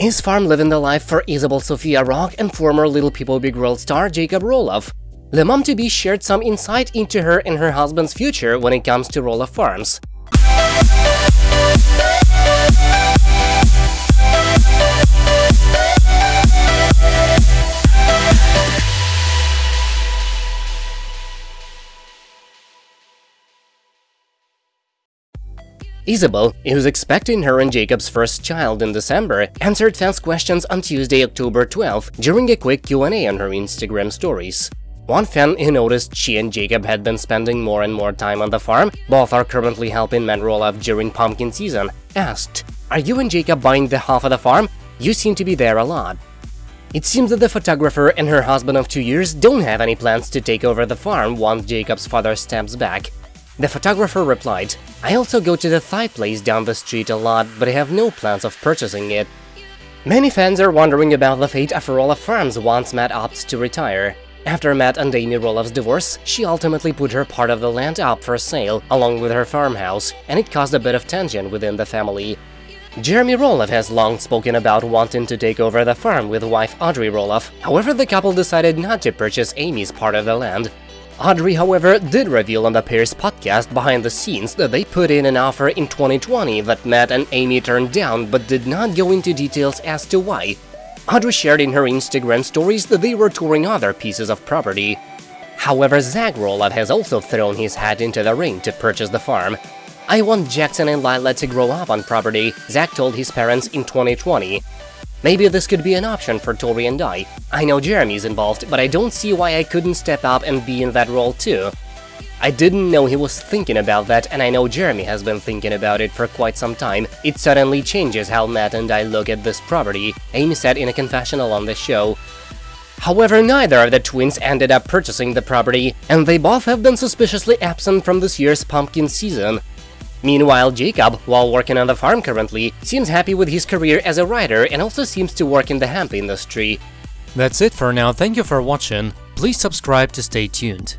Is farm living the life for Isabel Sofia Rock and former Little People Big World star Jacob Roloff? The mom-to-be shared some insight into her and her husband's future when it comes to Roloff Farms. Isabel, who's expecting her and Jacob's first child in December, answered fans' questions on Tuesday, October 12 during a quick Q&A on her Instagram stories. One fan who noticed she and Jacob had been spending more and more time on the farm, both are currently helping Matt Roloff during pumpkin season, asked, Are you and Jacob buying the half of the farm? You seem to be there a lot. It seems that the photographer and her husband of two years don't have any plans to take over the farm once Jacob's father steps back, the photographer replied, I also go to the Thai place down the street a lot, but I have no plans of purchasing it. Many fans are wondering about the fate of Roloff Farms once Matt opts to retire. After Matt and Amy Roloff's divorce, she ultimately put her part of the land up for sale, along with her farmhouse, and it caused a bit of tension within the family. Jeremy Roloff has long spoken about wanting to take over the farm with wife Audrey Roloff, however the couple decided not to purchase Amy's part of the land, Audrey, however, did reveal on the pair's podcast behind the scenes that they put in an offer in 2020 that Matt and Amy turned down but did not go into details as to why. Audrey shared in her Instagram stories that they were touring other pieces of property. However, Zach Roloff has also thrown his hat into the ring to purchase the farm. I want Jackson and Lila to grow up on property, Zach told his parents in 2020. Maybe this could be an option for Tori and I. I know Jeremy's involved, but I don't see why I couldn't step up and be in that role too. I didn't know he was thinking about that, and I know Jeremy has been thinking about it for quite some time. It suddenly changes how Matt and I look at this property, Amy said in a confessional on the show. However, neither of the twins ended up purchasing the property, and they both have been suspiciously absent from this year's pumpkin season. Meanwhile, Jacob, while working on the farm currently, seems happy with his career as a writer and also seems to work in the hemp industry. That's it for now, thank you for watching, please subscribe to stay tuned.